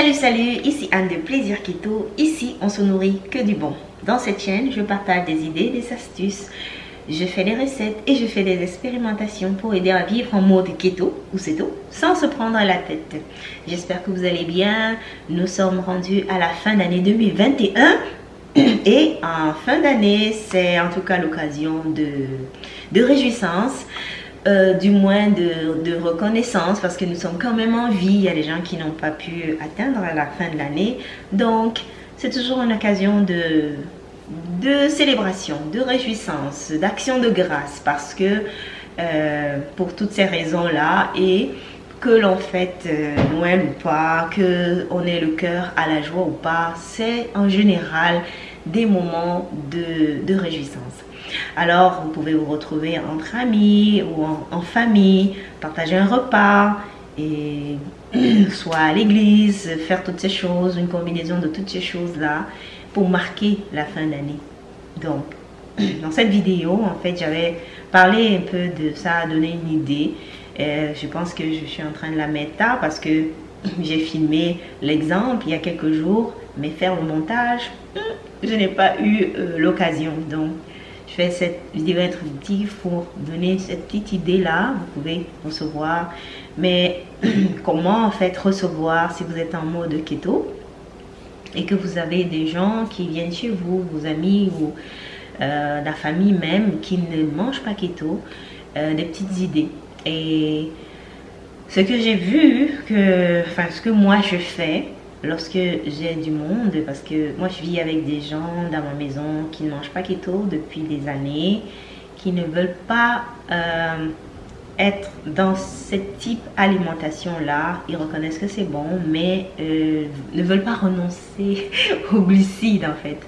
Salut salut, ici Anne de Plaisir Keto. Ici, on se nourrit que du bon. Dans cette chaîne, je partage des idées, des astuces, je fais des recettes et je fais des expérimentations pour aider à vivre en mode keto ou ceto sans se prendre la tête. J'espère que vous allez bien. Nous sommes rendus à la fin d'année 2021 et en fin d'année, c'est en tout cas l'occasion de, de réjouissance euh, du moins de, reconnaissance parce que nous sommes quand même en vie. Il y a des gens qui n'ont pas pu atteindre la fin de l'année. Donc, c'est toujours une occasion de, célébration, de réjouissance, d'action de grâce parce que euh, pour toutes ces raisons-là et que l'on fête euh, Noël ou pas, que on ait le cœur à la joie ou pas, c'est en général des moments de réjouissance. Alors, vous pouvez vous retrouver entre amis ou en, famille, partager un repas, et soit à l'église, faire toutes ces choses, une combinaison de toutes ces choses-là pour marquer la fin d'année. Donc, dans cette vidéo, en fait, j'avais parlé un peu de ça, donné une idée. Euh, je pense que je suis en train de la mettre tard parce que j'ai filmé l'exemple il y a quelques jours, mais faire le montage, je n'ai pas eu euh, l'occasion. Donc, je fais cette vidéo introductive pour donner cette petite idée là. Vous pouvez recevoir. Mais comment en fait recevoir si vous êtes en mode keto et que vous avez des gens qui viennent chez vous, vos amis ou euh, la famille même qui ne mangent pas keto, euh, des petites idées. Et ce que j'ai vu, que, enfin ce que moi je fais, lorsque j'ai du monde, parce que moi je vis avec des gens dans ma maison qui ne mangent pas keto depuis des années, qui ne veulent pas euh, être dans ce type alimentation-là. Ils reconnaissent que c'est bon, mais euh, ne veulent pas renoncer aux glucides en fait.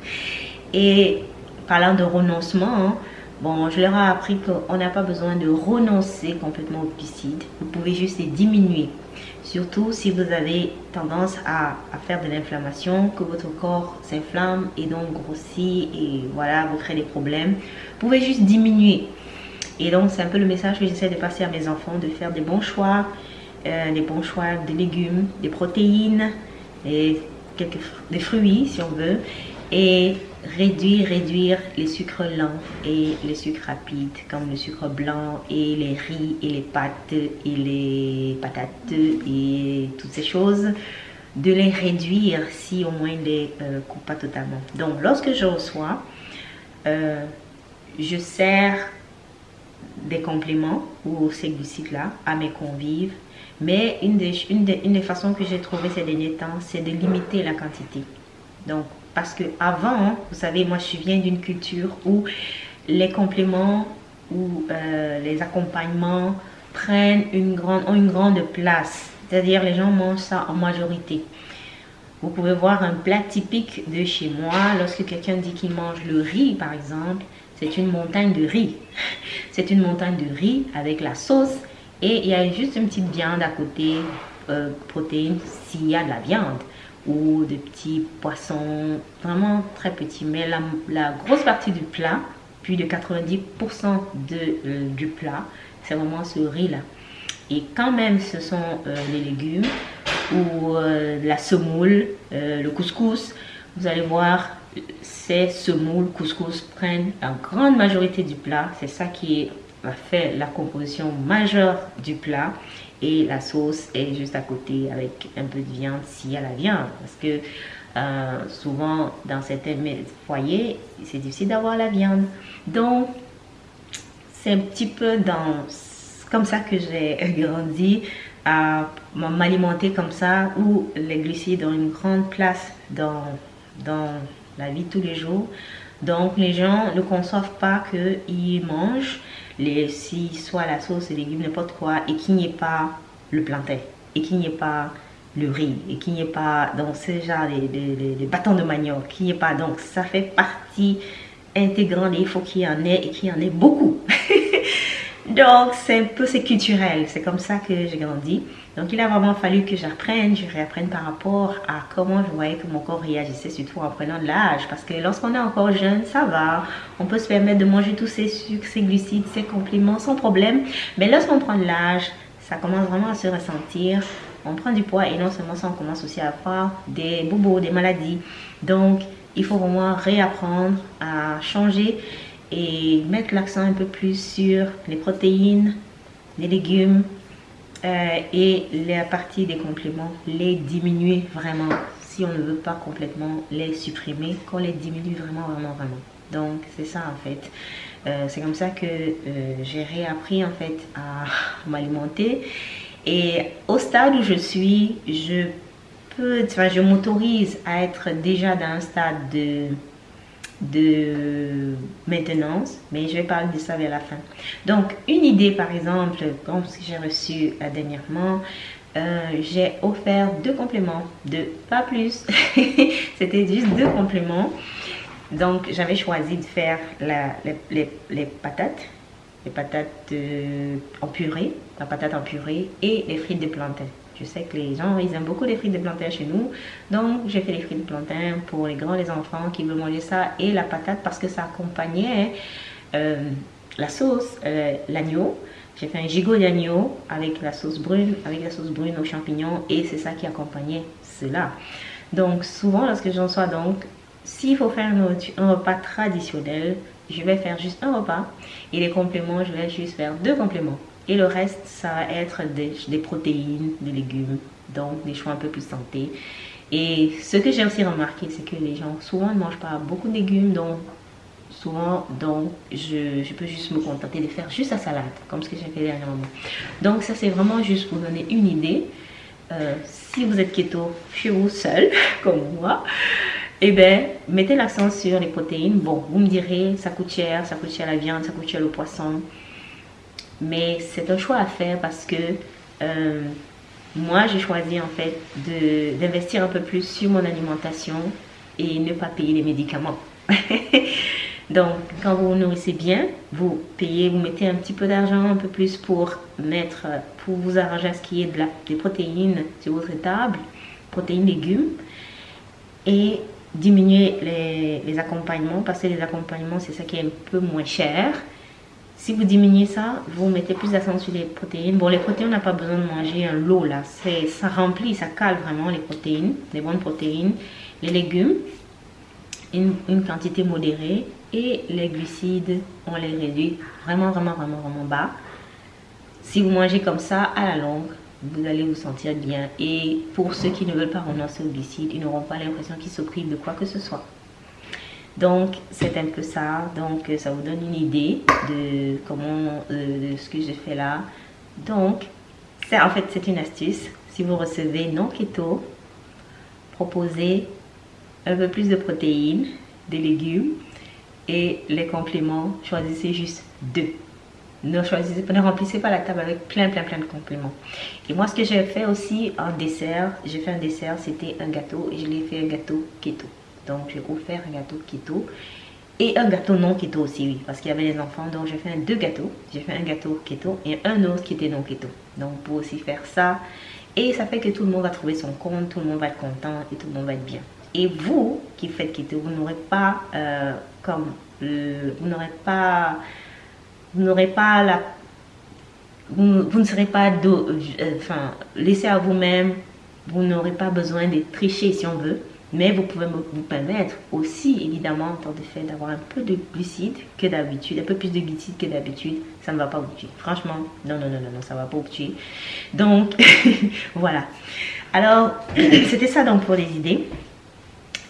Et parlant de renoncement, hein, bon, je leur ai appris qu'on n'a pas besoin de renoncer complètement aux glucides. Vous pouvez juste les diminuer. Surtout si vous avez tendance à, faire de l'inflammation, que votre corps s'inflamme et donc grossit et voilà, vous crée des problèmes. Vous pouvez juste diminuer. Et donc, c'est un peu le message que j'essaie de passer à mes enfants, de faire des bons choix, euh, des bons choix de légumes, des protéines, et quelques, des fruits si on veut, réduire, réduire les sucres lents et les sucres rapides comme le sucre blanc et les riz et les pâtes et les patates et toutes ces choses de les réduire si au moins les euh, coupe pas totalement. Donc lorsque je reçois euh, je sers des compléments ou ces glucides là à mes convives mais une des, une des, une des façons que j'ai trouvé ces derniers temps c'est de limiter la quantité. Donc parce que avant, vous savez, moi je viens d'une culture où les compléments ou euh, les accompagnements prennent une grande, ont une grande place. C'est-à-dire les gens mangent ça en majorité. Vous pouvez voir un plat typique de chez moi. Lorsque quelqu'un dit qu'il mange le riz, par exemple, c'est une montagne de riz. C'est une montagne de riz avec la sauce et il y a juste une petite viande à côté, euh, protéines, s'il y a de la viande ou des petits poissons vraiment très petits. Mais la, grosse partie du plat, plus de 90% de, euh, du plat, c'est vraiment ce riz-là. Et quand même, ce sont euh, les légumes ou euh, la semoule, le couscous. Vous allez voir, ces semoules, couscous prennent la grande majorité du plat. C'est ça qui faire la composition majeure du plat et la sauce est juste à côté avec un peu de viande s'il y a la viande. Parce que euh, souvent dans certains foyers c'est difficile d'avoir la viande. Donc c'est un petit peu dans comme ça que j'ai grandi à m'alimenter comme ça où les glucides ont une grande place dans, la vie tous les jours donc les gens ne conçoivent pas qu'ils mangent les, si soit la sauce, les légumes, n'importe quoi, et qu'il n'y ait pas le plantain, et qu'il n'y ait pas le riz, et qu'il n'y ait pas, donc ce genre, les, bâtons de manioc, qu'il n'y ait pas, donc ça fait partie intégrante, et il faut qu'il y en ait, et qu'il y en ait beaucoup. donc c'est un peu, c'est culturel, c'est comme ça que j'ai grandi. Donc il a vraiment fallu que j'apprenne, je réapprenne par rapport à comment je voyais que mon corps réagissait, surtout en prenant de l'âge. Parce que lorsqu'on est encore jeune, ça va, on peut se permettre de manger tous ces sucres, ces glucides, ces compléments sans problème. Mais lorsqu'on prend de l'âge, ça commence vraiment à se ressentir on prend du poids et non seulement ça, on commence aussi à avoir des bobos, des maladies. Donc, il faut vraiment réapprendre à changer et mettre l'accent un peu plus sur les protéines, les légumes euh, et la partie des compléments, les diminuer vraiment si on ne veut pas complètement les supprimer, qu'on les diminue vraiment, vraiment, vraiment. Donc, c'est ça en fait. Euh, c'est comme ça que euh, j'ai réappris en fait à m'alimenter. Et au stade où je suis, je peux, enfin, je m'autorise à être déjà dans un stade de, de maintenance, mais je vais parler de ça vers la fin. Donc, une idée par exemple, comme ce que j'ai reçu euh, dernièrement, j'ai offert deux compléments, de pas plus, c'était juste deux compléments donc, j'avais choisi de faire les, patates, les patates euh, en purée, la patate en purée et les frites de plantain. Je sais que les gens, ils aiment beaucoup les frites de plantain chez nous. Donc, j'ai fait les frites de plantain pour les grands, les enfants qui veulent manger ça et la patate parce que ça accompagnait euh, la sauce, euh, l'agneau. J'ai fait un gigot d'agneau avec la sauce brune, avec la sauce brune aux champignons et c'est ça qui accompagnait cela. Donc, souvent, lorsque j'en sois donc s'il faut faire un, repas traditionnel, je vais faire juste un repas. Et les compléments, je vais juste faire deux compléments. Et le reste, ça va être des, protéines, des légumes, donc des choix un peu plus santé. Et ce que j'ai aussi remarqué, c'est que les gens souvent ne mangent pas beaucoup de légumes, donc souvent, donc je, peux juste me contenter de faire juste la salade, comme ce que j'ai fait dernièrement. Donc ça, c'est vraiment juste pour donner une idée. Euh, si vous êtes keto chez vous seul, comme moi, eh bien, mettez l'accent sur les protéines. Bon, vous me direz, ça coûte cher, ça coûte cher la viande, ça coûte cher le poisson. Mais c'est un choix à faire parce que euh, moi, j'ai choisi en fait d'investir un peu plus sur mon alimentation et ne pas payer les médicaments. Donc, quand vous vous nourrissez bien, vous payez, vous mettez un petit peu d'argent, un peu plus pour mettre, pour vous arranger à ce qui est de la, des protéines sur votre table, protéines, légumes. Et diminuer les, accompagnements parce que les accompagnements c'est ça qui est un peu moins cher si vous diminuez ça vous mettez plus d'accent sur les protéines bon les protéines on n'a pas besoin de manger un lot là ça remplit ça cale vraiment les protéines les bonnes protéines les légumes une, une quantité modérée et les glucides on les réduit vraiment vraiment vraiment vraiment bas si vous mangez comme ça à la longue vous allez vous sentir bien. Et pour ceux qui ne veulent pas renoncer au glucides, ils n'auront pas l'impression qu'ils se privent de quoi que ce soit. Donc, c'est un peu ça. Donc, ça vous donne une idée de comment, euh, ce que je fais là. Donc, en fait, c'est une astuce. Si vous recevez non keto, proposez un peu plus de protéines, des légumes et les compléments, choisissez juste deux ne choisissez ne remplissez pas la table avec plein, plein, plein de compléments. Et moi, ce que j'ai fait aussi en dessert, j'ai fait un dessert, c'était un gâteau et je l'ai fait un gâteau keto. Donc, j'ai offert un gâteau keto et un gâteau non keto aussi, oui, parce qu'il y avait les enfants. Donc, j'ai fait deux gâteaux. J'ai fait un gâteau keto et un autre qui était non keto. Donc, pour aussi faire ça. Et ça fait que tout le monde va trouver son compte, tout le monde va être content et tout le monde va être bien. Et vous qui faites keto, vous n'aurez pas euh, comme... vous n'aurez pas vous n'aurez pas la vous, ne serez pas euh, enfin laissé à vous-même vous n'aurez pas besoin de tricher si on veut mais vous pouvez vous permettre aussi évidemment en tant de fait d'avoir un peu de glucides que d'habitude un peu plus de glucides que d'habitude. Ça ne va pas vous tuer. Franchement non non non non, non ça va pas vous tuer. Donc voilà. Alors c'était ça donc pour les idées.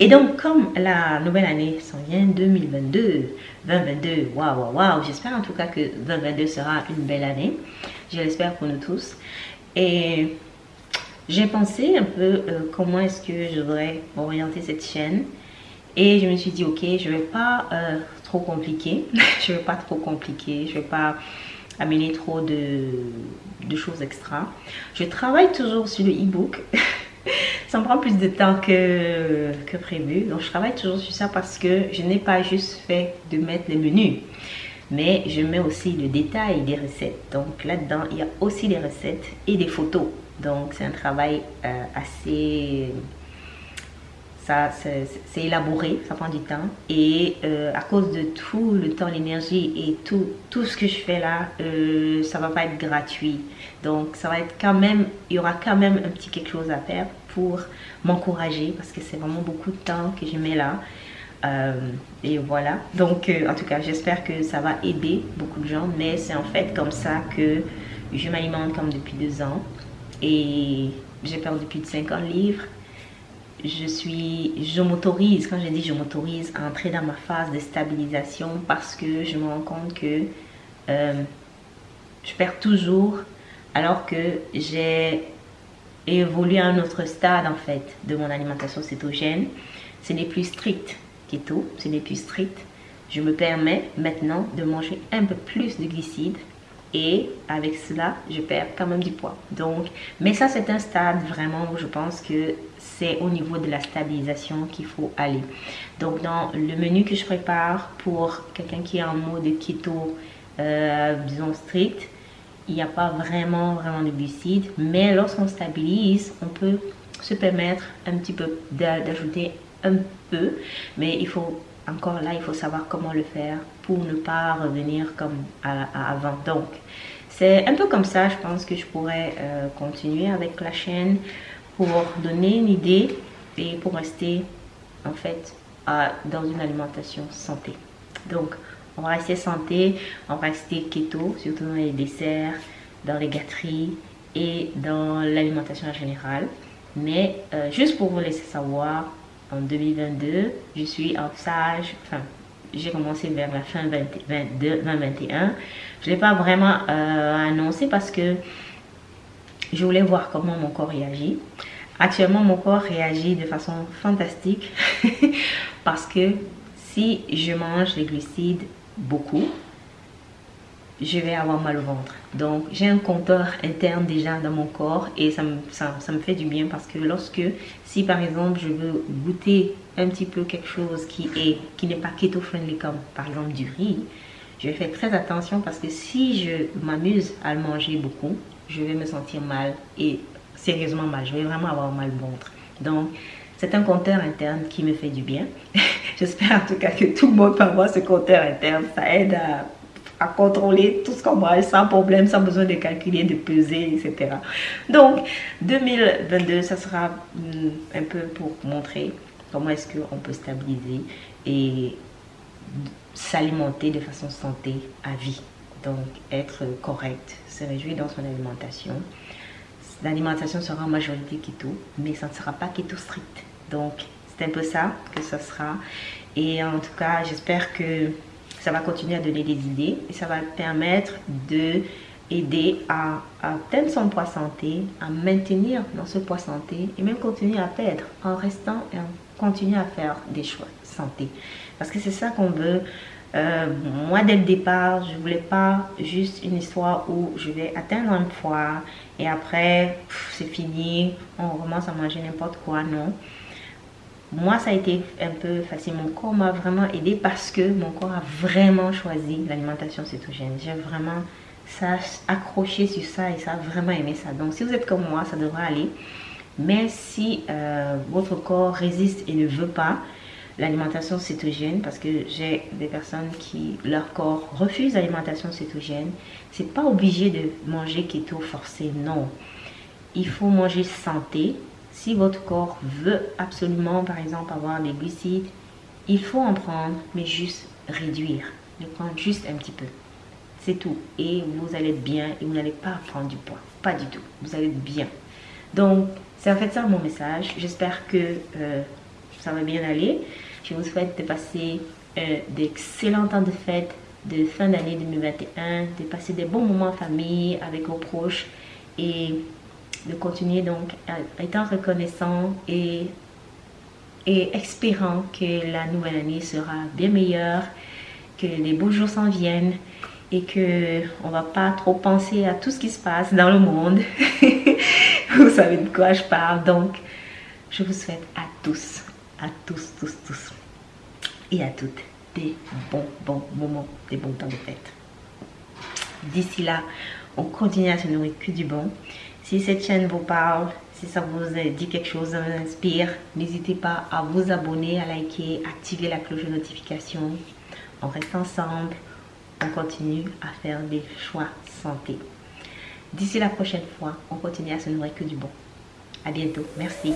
Et donc, comme la nouvelle année s'en vient, 2022, 2022, waouh, waouh, waouh, j'espère en tout cas que 2022 sera une belle année. Je l'espère pour nous tous. Et j'ai pensé un peu euh, comment est-ce que je devrais orienter cette chaîne. Et je me suis dit, ok, je ne vais pas euh, trop compliquer. je ne vais pas trop compliquer. Je ne vais pas amener trop de, de choses extra. Je travaille toujours sur le e-book. ça me prend plus de temps que, que prévu. Donc, je travaille toujours sur ça parce que je n'ai pas juste fait de mettre les menus. Mais je mets aussi le détail des recettes. Donc, là-dedans, il y a aussi des recettes et des photos. Donc, c'est un travail euh, assez... ça c'est élaboré, ça prend du temps. Et euh, à cause de tout le temps, l'énergie et tout, tout ce que je fais là, euh, ça va pas être gratuit. Donc ça va être quand même, il y aura quand même un petit quelque chose à faire pour m'encourager parce que c'est vraiment beaucoup de temps que je mets là. Euh, et voilà. Donc en tout cas, j'espère que ça va aider beaucoup de gens. Mais c'est en fait comme ça que je m'alimente comme depuis deux ans. Et j'ai perdu plus de 50 livres je suis, je m'autorise, quand je dis je m'autorise à entrer dans ma phase de stabilisation parce que je me rends compte que euh, je perds toujours alors que j'ai évolué à un autre stade en fait de mon alimentation cétogène. Ce n'est plus strict keto, ce n'est plus strict. Je me permets maintenant de manger un peu plus de glucides et avec cela, je perds quand même du poids. Donc, mais ça, c'est un stade vraiment où je pense que c'est au niveau de la stabilisation qu'il faut aller. Donc, dans le menu que je prépare pour quelqu'un qui est en mode keto, euh, disons strict, il n'y a pas vraiment, vraiment de glucides. Mais lorsqu'on stabilise, on peut se permettre un petit peu d'ajouter un peu. Mais il faut encore là, il faut savoir comment le faire pour ne pas revenir comme avant. Donc, c'est un peu comme ça, je pense que je pourrais euh, continuer avec la chaîne pour donner une idée et pour rester en fait dans une alimentation santé. Donc, on va rester santé, on va rester keto, surtout dans les desserts, dans les gâteries et dans l'alimentation en général. Mais euh, juste pour vous laisser savoir, en 2022. Je suis en stage, enfin, j'ai commencé vers la fin 2021. Je ne l'ai pas vraiment euh, annoncé parce que je voulais voir comment mon corps réagit. Actuellement, mon corps réagit de façon fantastique parce que si je mange les glucides beaucoup, je vais avoir mal au ventre. Donc, j'ai un compteur interne déjà dans mon corps et ça me, fait du bien parce que lorsque, si par exemple, je veux goûter un petit peu quelque chose qui est qui n'est pas keto-friendly comme par exemple du riz, je faire très attention parce que si je m'amuse à le manger beaucoup, je vais me sentir mal et sérieusement mal. Je vais vraiment avoir mal au ventre. Donc, c'est un compteur interne qui me fait du bien. J'espère en tout cas que tout le monde peut avoir ce compteur interne. Ça aide à contrôler tout ce qu'on mange sans problème, sans besoin de calculer, de peser, etc. Donc, 2022, ça sera hmm, un peu pour montrer comment est-ce qu'on peut stabiliser et s'alimenter de façon santé à vie. Donc, être correct, se réjouir dans son alimentation. L'alimentation sera en majorité keto, mais ça ne sera pas keto strict. Donc, c'est un peu ça que ça sera. Et en tout cas, j'espère que ça va continuer à donner des idées et ça va permettre de aider à, atteindre son poids santé, à maintenir dans ce poids santé et même continuer à perdre en restant et en continuant à faire des choix santé. Parce que c'est ça qu'on veut. Euh, moi, dès le départ, je voulais pas juste une histoire où je vais atteindre un poids et après, c'est fini, on commence à manger n'importe quoi. Non moi, ça a été un peu facile. Mon corps m'a vraiment aidé parce que mon corps a vraiment choisi l'alimentation cétogène. J'ai vraiment ça accroché sur ça et ça a vraiment aimé ça. Donc, si vous êtes comme moi, ça devrait aller. Mais si euh, votre corps résiste et ne veut pas l'alimentation cétogène, parce que j'ai des personnes qui, leur corps refuse l'alimentation cétogène, c'est pas obligé de manger keto forcé, non. Il faut manger santé, si votre corps veut absolument, par exemple, avoir des glucides, il faut en prendre, mais juste réduire. Le prendre juste un petit peu. C'est tout. Et vous allez être bien et vous n'allez pas prendre du poids. Pas du tout. Vous allez être bien. Donc, c'est en fait ça mon message. J'espère que euh, ça va bien aller. Je vous souhaite de passer euh, d'excellents temps de fête de fin d'année 2021, de passer des bons moments en famille avec vos proches et de continuer donc étant reconnaissant et, et espérant que la nouvelle année sera bien meilleure, que les beaux jours s'en viennent et que on va pas trop penser à tout ce qui se passe dans le monde. vous savez de quoi je parle. Donc, je vous souhaite à tous, à tous, tous, tous et à toutes des bons, bons moments, des bons temps de fête. D'ici là, on continue à se nourrir que du bon. Si cette chaîne vous parle, Si ça vous dit quelque chose, ça vous inspire, n'hésitez pas à vous abonner, à liker, activer la cloche de notification. On reste ensemble, on continue à faire des choix santé. D'ici la prochaine fois, on continue à se nourrir que du bon. À bientôt. Merci.